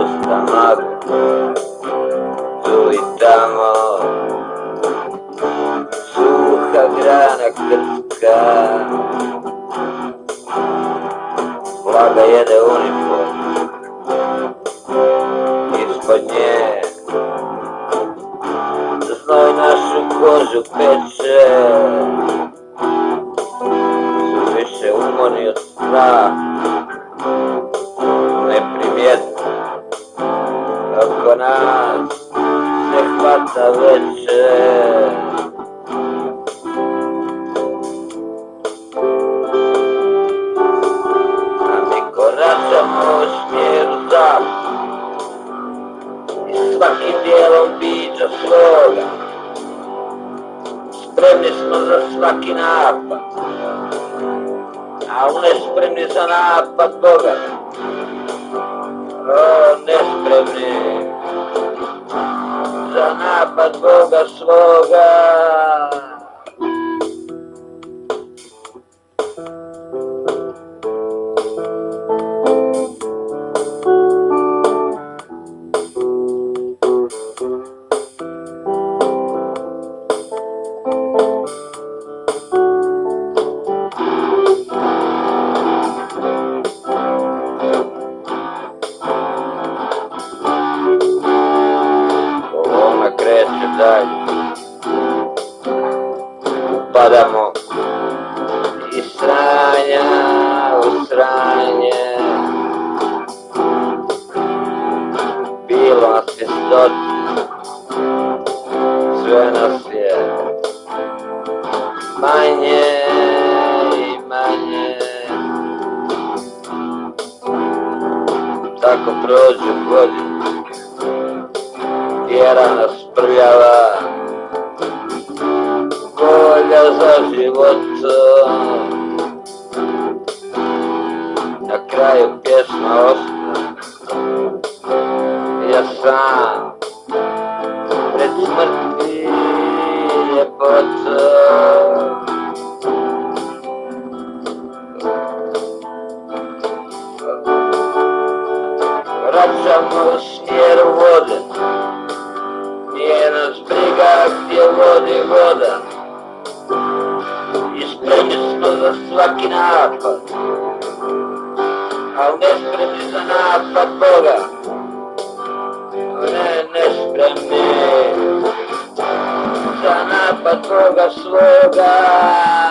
puta madre, tulitamo suha grana krka, vlaga jede uniform, ispod nje, znoj našu kožu peče, su više umorni od straha, ma si è fatta leggere Mamy koraca pośmierza I smaki bielą bicza sloga Spremni smo za svaki napad A on je spremni za napad Boga O, nespremni Жена подруга слуга. Dalje. Padamo iz sranja u sranje. Bilo nas je stotinu Sve nas je manje i manje. Tako prođu godine Tjera nas пряла, воля за животцом. На краю песного я сам пред смертью епоцом. Радшамус roda e roda. Espreme-se toda a sua quinapa. Alguém espreme na papoga Nenê espreme Sana papoga sloga